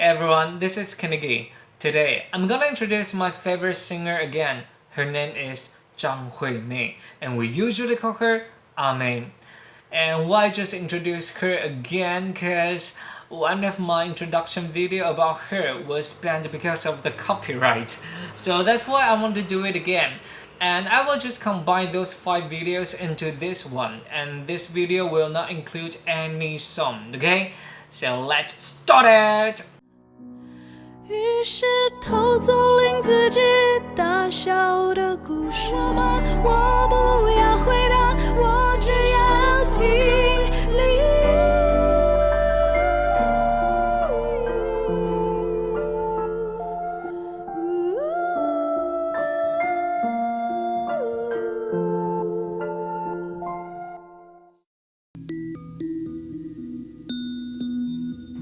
Hey everyone, this is Kennedy. Today, I'm gonna introduce my favorite singer again. Her name is Zhang Huimei, and we usually call her Ame. And why just introduce her again? Cause one of my introduction video about her was banned because of the copyright. So that's why I want to do it again. And I will just combine those 5 videos into this one. And this video will not include any song, okay? So let's start it! 于是偷走令自己大笑的故事吗？我不要回答，我只要听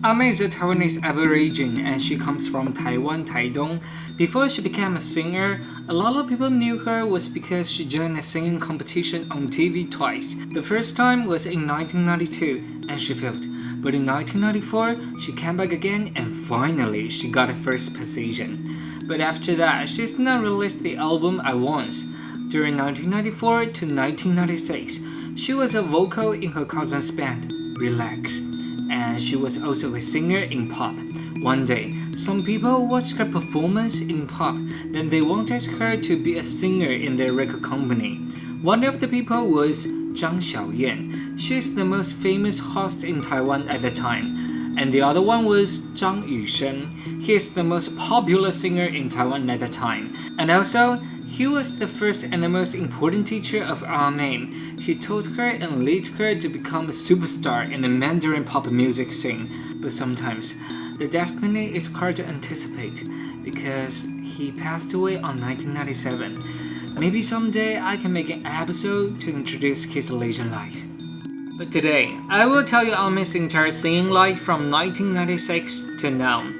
Ame is a Taiwanese Aborigine and she comes from Taiwan, Taidong. Before she became a singer, a lot of people knew her was because she joined a singing competition on TV twice. The first time was in 1992 and she failed. But in 1994, she came back again and finally she got a first position. But after that, she did not release the album at once. During 1994 to 1996, she was a vocal in her cousin's band, Relax and she was also a singer in pop. One day, some people watched her performance in pop, then they wanted her to be a singer in their record company. One of the people was Zhang Xiaoyan. She's the most famous host in Taiwan at the time. And the other one was Zhang Yusheng. He is the most popular singer in Taiwan at the time. And also, he was the first and the most important teacher of our. He taught her and led her to become a superstar in the Mandarin pop music scene. But sometimes, the destiny is hard to anticipate because he passed away on 1997. Maybe someday I can make an episode to introduce his legend life. But today, I will tell you Ame's entire singing life from 1996 to now.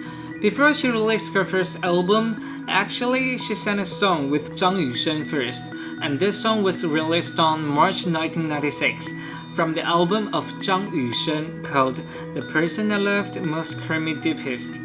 Before she released her first album, Actually, she sang a song with Zhang Yusheng first, and this song was released on March 1996 from the album of Zhang Yusheng called The Person I Loved Most Hurt Me Deepest.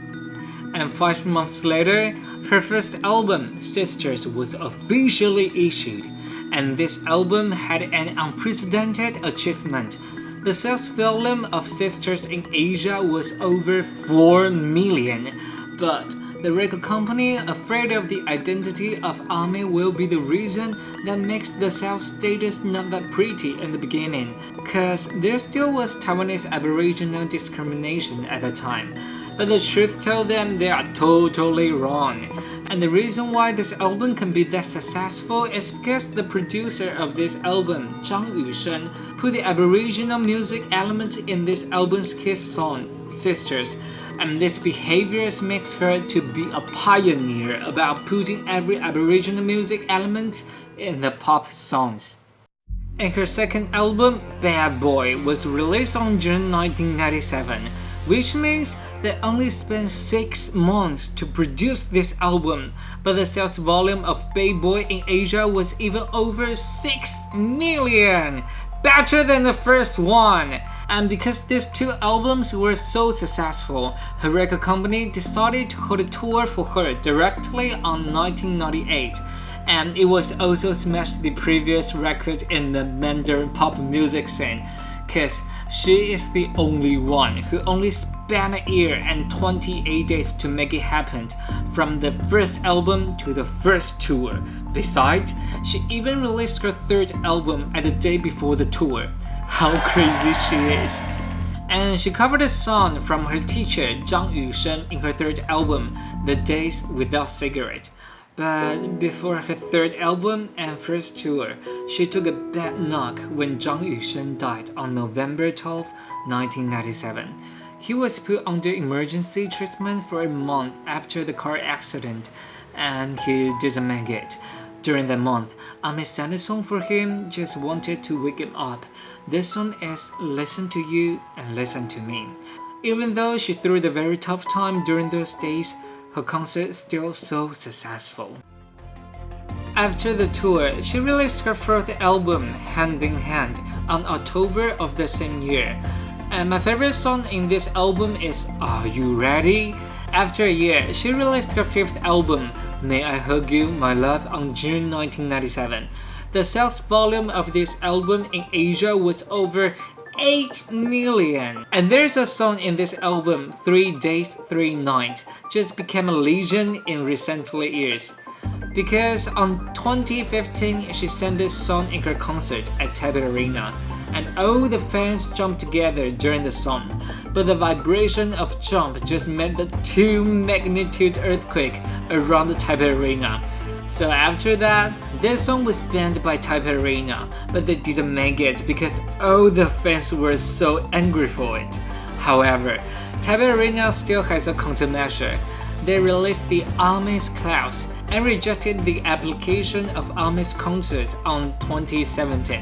And five months later, her first album, Sisters, was officially issued, and this album had an unprecedented achievement. The sales volume of Sisters in Asia was over 4 million, but the record company, afraid of the identity of Ame will be the reason that makes the sales status not that pretty in the beginning, cause there still was Taiwanese aboriginal discrimination at the time. But the truth told them they are totally wrong. And the reason why this album can be that successful is because the producer of this album, Zhang Yusheng, put the aboriginal music element in this album's kiss song, Sisters, and this behavior makes her to be a pioneer about putting every Aboriginal music element in the pop songs. And her second album, Bad Boy, was released on June 1997, which means they only spent 6 months to produce this album, but the sales volume of Bad Boy in Asia was even over 6 million! Better than the first one! And because these two albums were so successful, her record company decided to hold a tour for her directly on 1998 and it was also smashed the previous record in the Mandarin pop music scene, cause she is the only one who only spent a year and 28 days to make it happen from the first album to the first tour. Besides, she even released her third album at the day before the tour how crazy she is. And she covered a song from her teacher Zhang Yusheng in her third album, The Days Without Cigarette. But before her third album and first tour, she took a bad knock when Zhang Yusheng died on November 12, 1997. He was put under emergency treatment for a month after the car accident, and he didn't make it. During that month, Ame sang a song for him, just wanted to wake him up. This song is Listen to You and Listen to Me. Even though she threw the very tough time during those days, her concert still so successful. After the tour, she released her fourth album, Hand in Hand, on October of the same year. And my favorite song in this album is Are You Ready? After a year, she released her fifth album, May I Hug You, My Love, on June 1997. The sales volume of this album in Asia was over 8 million. And there's a song in this album, 3 Days, 3 Nights, just became a legend in recent years. Because on 2015, she sang this song in her concert at Taipei Arena, and all the fans jumped together during the song. But the vibration of jump just made the 2 magnitude earthquake around the Taipei Arena. So after that, their song was banned by Taipei Arena, but they didn't make it because all the fans were so angry for it. However, Taipei Arena still has a countermeasure. They released the Ame's Clouds and rejected the application of Ame's concert on 2017.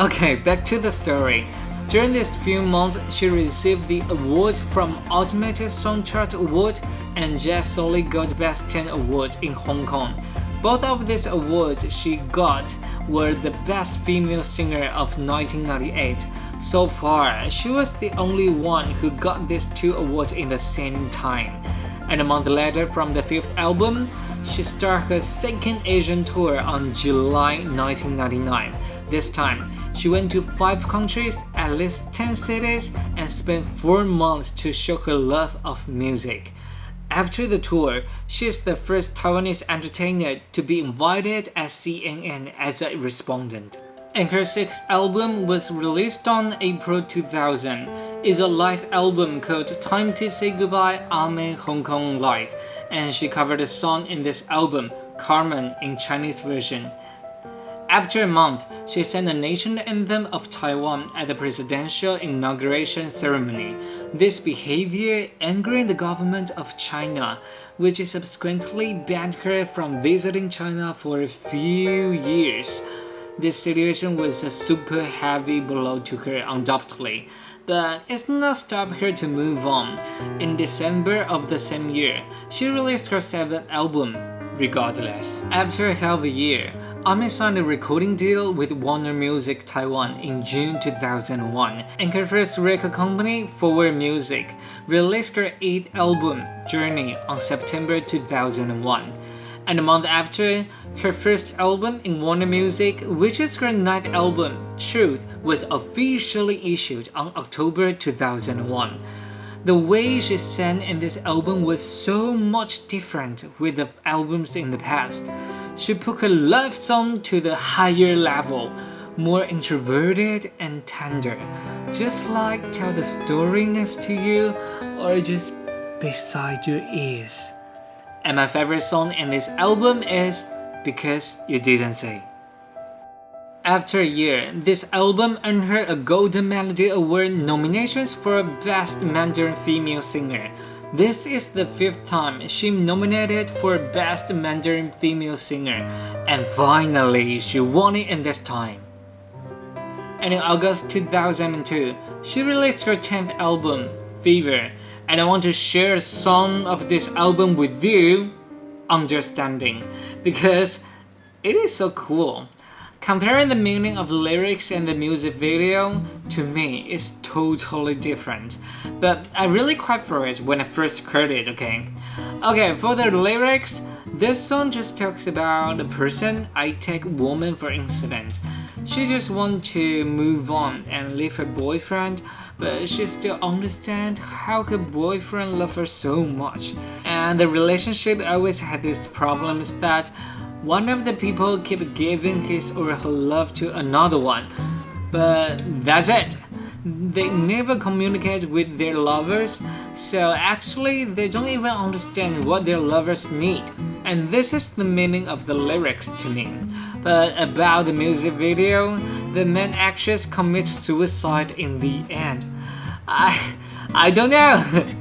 Okay, back to the story. During these few months, she received the awards from Ultimate Song Chart Award and Jade Solid Gold Best 10 Awards in Hong Kong. Both of these awards she got were the Best Female Singer of 1998. So far, she was the only one who got these two awards in the same time. And a month later from the fifth album, she started her second Asian tour on July 1999. This time, she went to 5 countries, at least 10 cities, and spent 4 months to show her love of music. After the tour, she is the first Taiwanese entertainer to be invited at CNN as a respondent. And her sixth album was released on April 2000. It's a live album called Time to Say Goodbye Ame Hong Kong Live, and she covered a song in this album, Carmen, in Chinese version. After a month, she sang the nation anthem of Taiwan at the presidential inauguration ceremony. This behavior angered the government of China, which subsequently banned her from visiting China for a few years. This situation was a super heavy blow to her undoubtedly, but it's not stopped her to move on. In December of the same year, she released her seventh album, Regardless. After half a year, Ame signed a recording deal with Warner Music Taiwan in June 2001, and her first record company, Forward Music, released her eighth album, Journey, on September 2001. And a month after, her first album in Warner Music, which is her ninth album, Truth, was officially issued on October 2001. The way she sang in this album was so much different with the albums in the past. She put her love song to the higher level, more introverted and tender, just like tell the story next to you or just beside your ears. And my favorite song in this album is Because You Didn't Say. After a year, this album earned her a Golden Melody Award nominations for Best Mandarin Female Singer. This is the fifth time she nominated for Best Mandarin Female Singer, and finally she won it in this time. And in August 2002, she released her 10th album, Fever, and I want to share a song of this album with you, Understanding, because it is so cool. Comparing the meaning of lyrics and the music video, to me, is totally different. But I really cried for it when I first heard it, okay? Okay, for the lyrics, this song just talks about a person, I take woman for instance. She just want to move on and leave her boyfriend, but she still understand how her boyfriend love her so much. And the relationship always had these problems that one of the people keep giving his or her love to another one. But that's it. They never communicate with their lovers, so actually they don't even understand what their lovers need. And this is the meaning of the lyrics to me. But about the music video, the main actress commits suicide in the end. I, I don't know.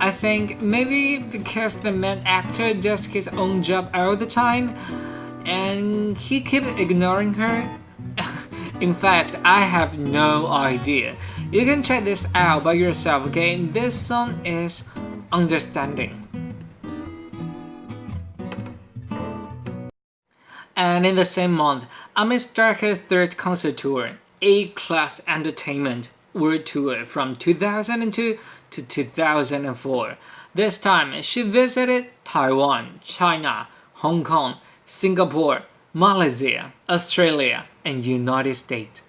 I think maybe because the main actor does his own job all the time and he keeps ignoring her. In fact, I have no idea. You can check this out by yourself, okay? This song is Understanding. And in the same month, Ame started her third concert tour, A-Class Entertainment World Tour from 2002 to 2004. This time, she visited Taiwan, China, Hong Kong, Singapore, Malaysia, Australia, and United States.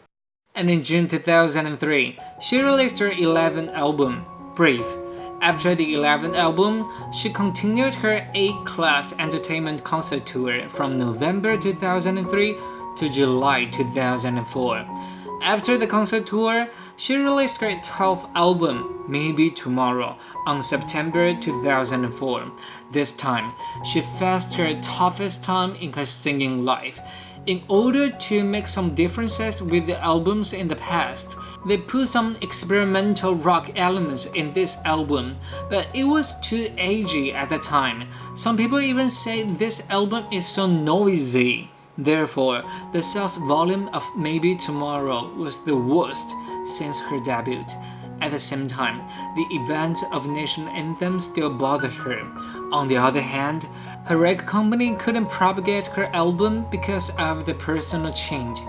And in June 2003, she released her 11th album, Brave. After the 11th album, she continued her A-Class Entertainment concert tour from November 2003 to July 2004. After the concert tour, she released her 12th album, Maybe Tomorrow, on September 2004. This time, she faced her toughest time in her singing life. In order to make some differences with the albums in the past, they put some experimental rock elements in this album, but it was too edgy at the time. Some people even say this album is so noisy. Therefore, the sales volume of Maybe Tomorrow was the worst since her debut. At the same time, the event of national anthem still bothered her. On the other hand, her record company couldn't propagate her album because of the personal change.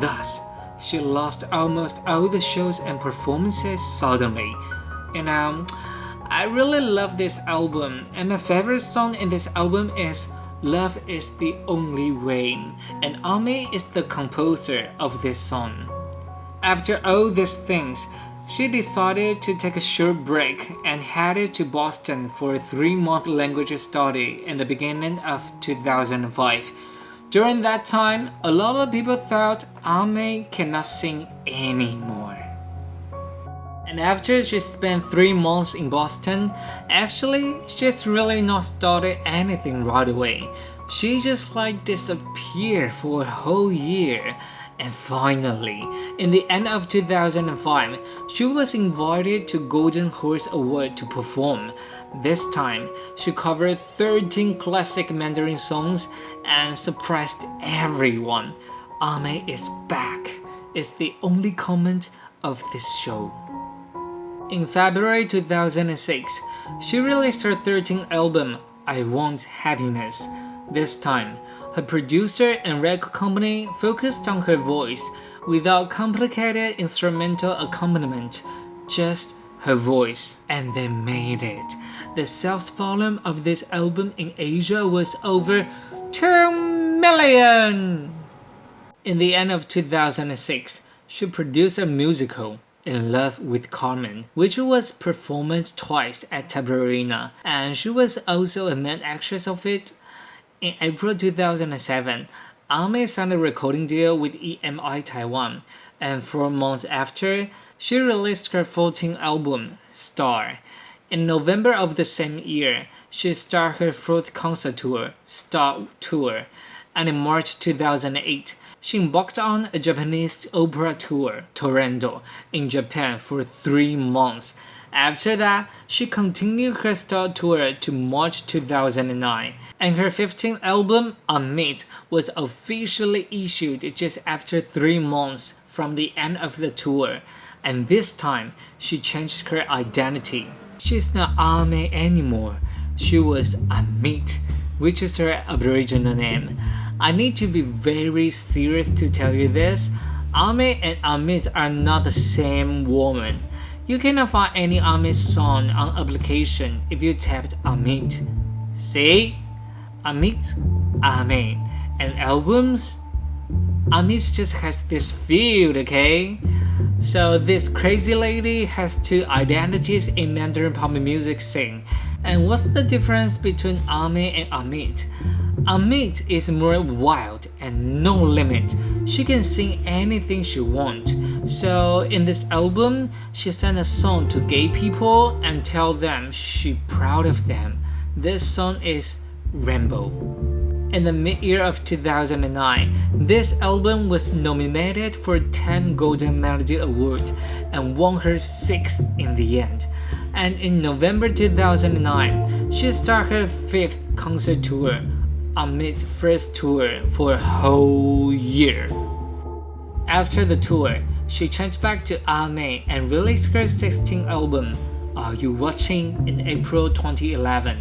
Thus, she lost almost all the shows and performances suddenly. You um, know, I really love this album, and my favorite song in this album is Love is the Only Way, and Ame is the composer of this song. After all these things, she decided to take a short break and headed to Boston for a three-month language study in the beginning of 2005. During that time, a lot of people thought Ame cannot sing anymore. And after she spent 3 months in Boston, actually, she's really not started anything right away. She just like disappeared for a whole year. And finally, in the end of 2005, she was invited to Golden Horse Award to perform. This time, she covered 13 classic Mandarin songs and surprised everyone. Ame is back is the only comment of this show. In February 2006, she released her 13th album, I Want Happiness. This time, her producer and record company focused on her voice without complicated instrumental accompaniment, just her voice, and they made it. The sales volume of this album in Asia was over 2 million! In the end of 2006, she produced a musical, in Love with Carmen, which was performed twice at Taipei Arena, and she was also a main actress of it. In April 2007, Ame signed a recording deal with EMI Taiwan, and four months after, she released her 14th album, Star. In November of the same year, she started her fourth concert tour, Star Tour, and in March 2008, she embarked on a Japanese opera tour, Turandot, in Japan for three months. After that, she continued her star tour to March 2009, and her 15th album, Amit, was officially issued just after three months from the end of the tour, and this time, she changed her identity. She's not Ame anymore, she was Amit, which is her Aboriginal name. I need to be very serious to tell you this. Ame and Amit are not the same woman. You cannot find any Amit song on application if you tapped Amit. See? Amit, Ame. And albums? Amit just has this field, okay? So this crazy lady has two identities in Mandarin pop music scene. And what's the difference between Ame and Amit? Amit is more wild and no limit. She can sing anything she wants. So in this album, she sent a song to gay people and tell them she proud of them. This song is Rainbow. In the mid-year of 2009, this album was nominated for 10 Golden Melody Awards and won her 6th in the end. And in November 2009, she started her 5th concert tour Amit's first tour for a whole year. After the tour, she changed back to Ame and released her 16th album, Are You Watching in April 2011.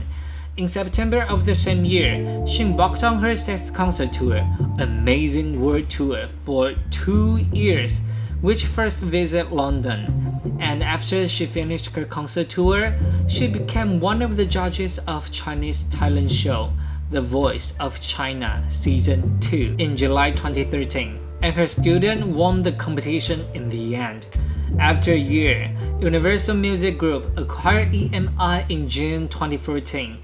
In September of the same year, she embarked on her sixth concert tour, Amazing World Tour, for two years, which first visited London. And After she finished her concert tour, she became one of the judges of Chinese talent show The Voice of China Season 2 in July 2013, and her student won the competition in the end. After a year, Universal Music Group acquired EMI in June 2014.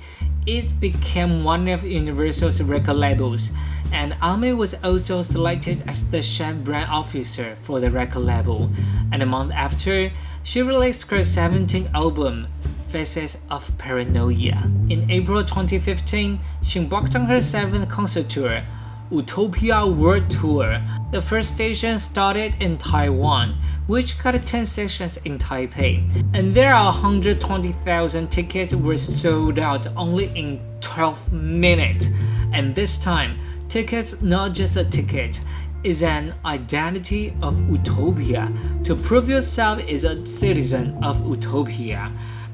It became one of Universal's record labels, and Ame was also selected as the chef brand officer for the record label. And a month after, she released her 17th album, Faces of Paranoia. In April 2015, she embarked on her 7th concert tour, Utopia World Tour. The first station started in Taiwan, which got 10 sections in Taipei, and there are 120,000 tickets were sold out only in 12 minutes. And this time, tickets not just a ticket, is an identity of utopia. To prove yourself is a citizen of utopia.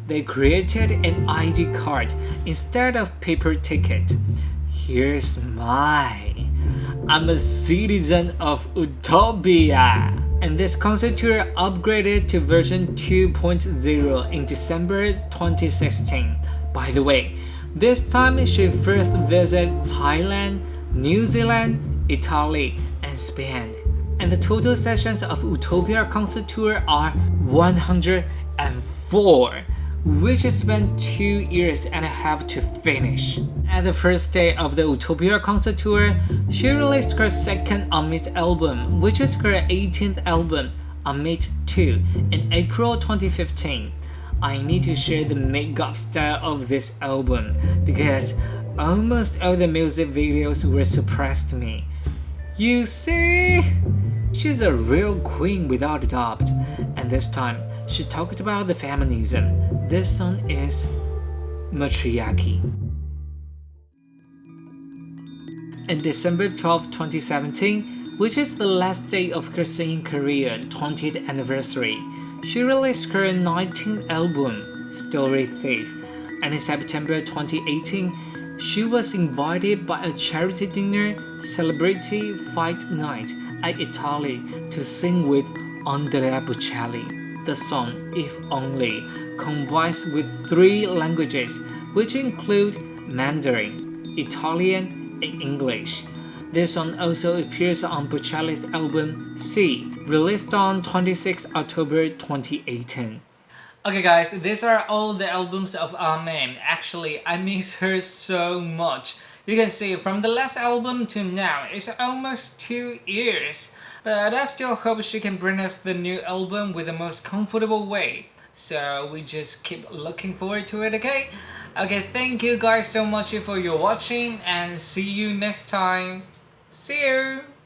They created an ID card instead of paper ticket. Here's my I'm a citizen of Utopia. And this concert tour upgraded to version 2.0 in December 2016. By the way, this time she first visited Thailand, New Zealand, Italy, and Spain. And the total sessions of Utopia concert tour are 104 which spent two years and a half to finish. At the first day of the Utopia concert tour, she released her second Amit album, which is her 18th album, Amit 2, in April 2015. I need to share the makeup style of this album because almost all the music videos were suppressed to me. You see? She's a real queen without a doubt, and this time she talked about the feminism. This song is Matriarchy. In December 12, 2017, which is the last day of her singing career 20th anniversary, she released her 19th album, Story Thief, and in September 2018, she was invited by a charity dinner Celebrity Fight Night at Italy to sing with Andrea Bocelli. The song If Only combines with three languages which include Mandarin, Italian, and English. This song also appears on Bocelli's album Sì, released on 26 October 2018. Okay guys, these are all the albums of Ame. Actually, I miss her so much. You can see from the last album to now, it's almost two years. But I still hope she can bring us the new album with the most comfortable way. So we just keep looking forward to it, okay? Okay, thank you guys so much for your watching and see you next time. See you!